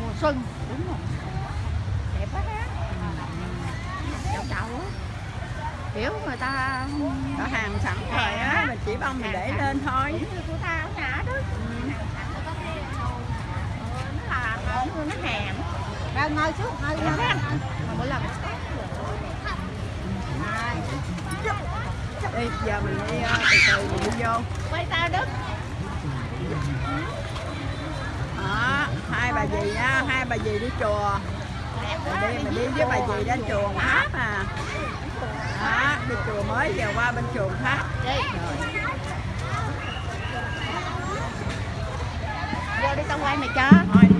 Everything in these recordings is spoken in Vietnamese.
mùa xuân đúng rồi đẹp quá ha chậu chào á kiểu người ta có hàng sẵn rồi á mình chỉ bông mình để lên thôi của ta ở nhà đó nó là nó hèm Ra ngồi xuống, ngồi ngồi. mà mỗi lần đi giờ mình đi ờ, từ từ mình đi vô. Quay tao đức đó hai bà dì á hai bà dì đi chùa. Mình đi mình đi với bà dì đến chùa tháp à. Đó đi chùa mới giờ qua bên chùa tháp Vô đi tao quay mày cho. thôi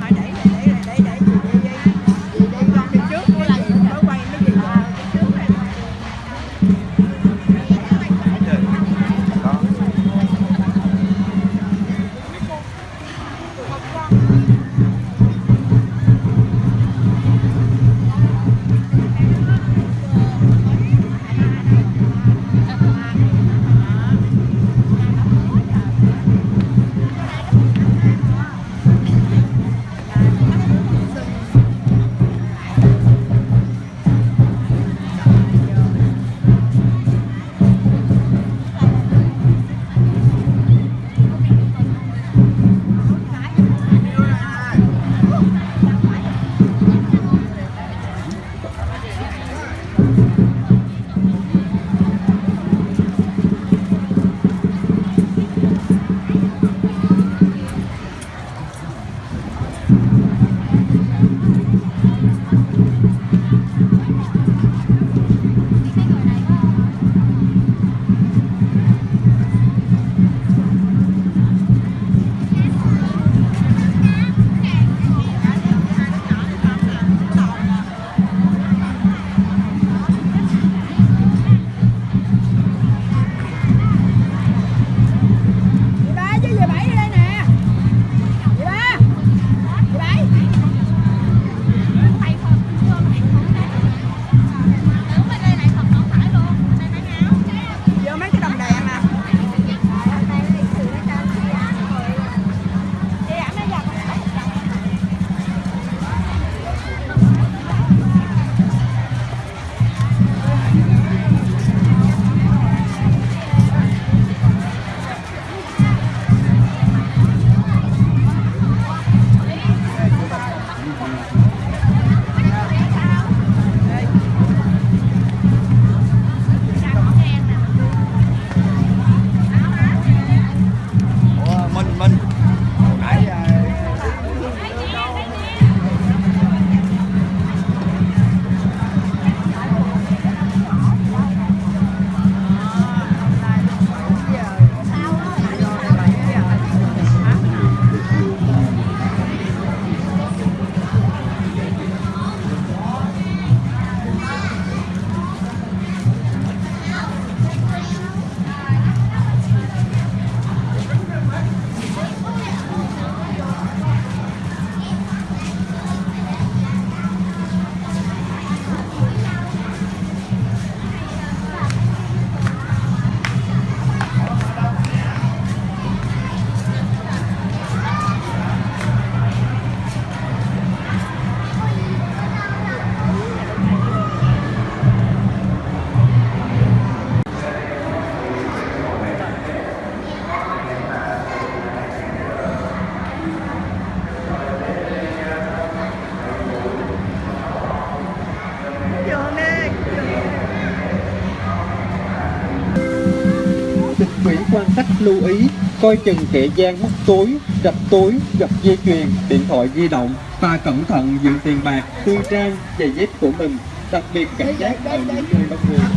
quan khách lưu ý coi chừng kẻ gian móc túi, rạch túi, giật dây chuyền, điện thoại di động và cẩn thận giữ tiền bạc, tư trang, giày dép của mình, đặc biệt cảnh giác ở những nơi đông người.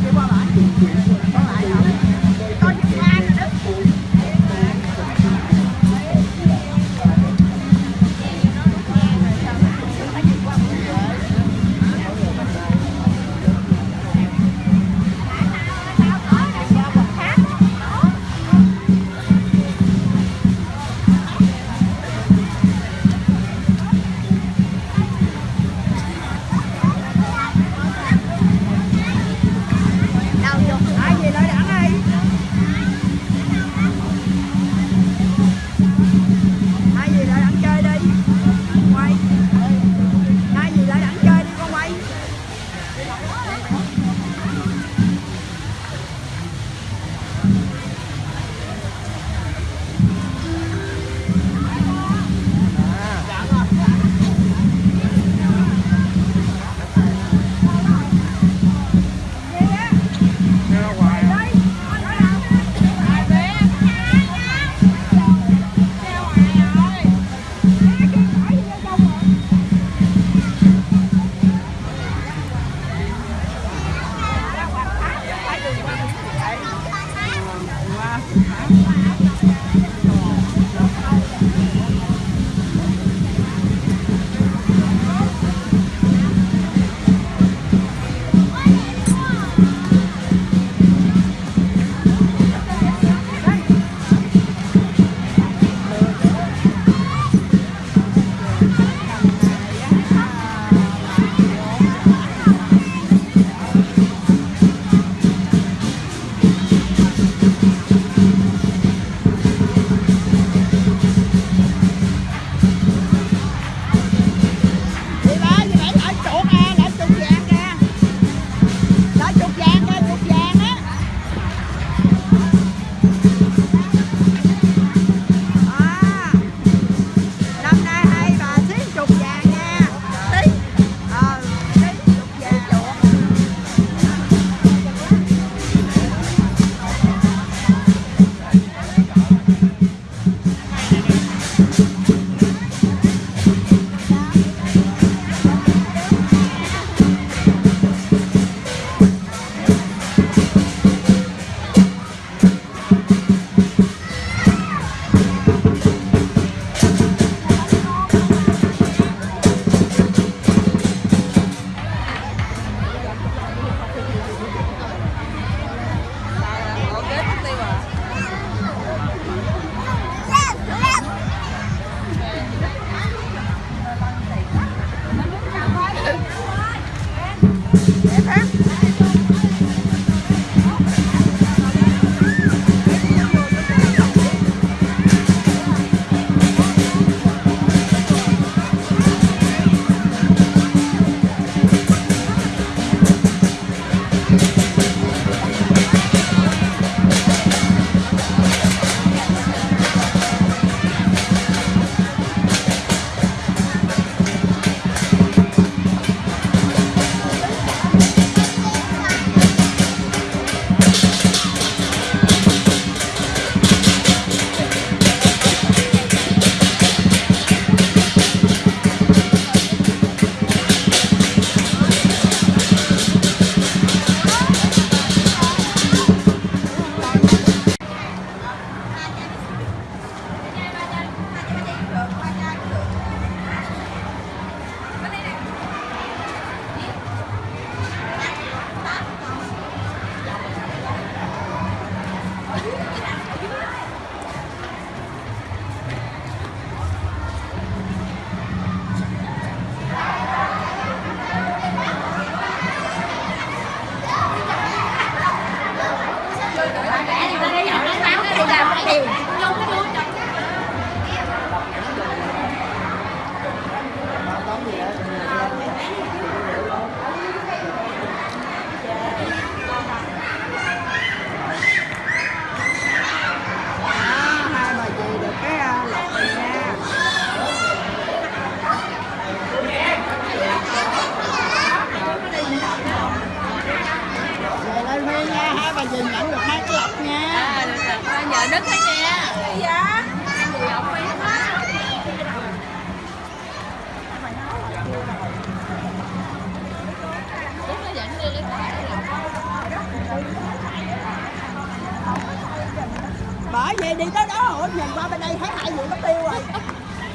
ơi nhìn qua bên đây thấy hai vụ nó tiêu rồi?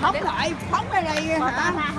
Bóng lại bóng ra đây hả? ta hả?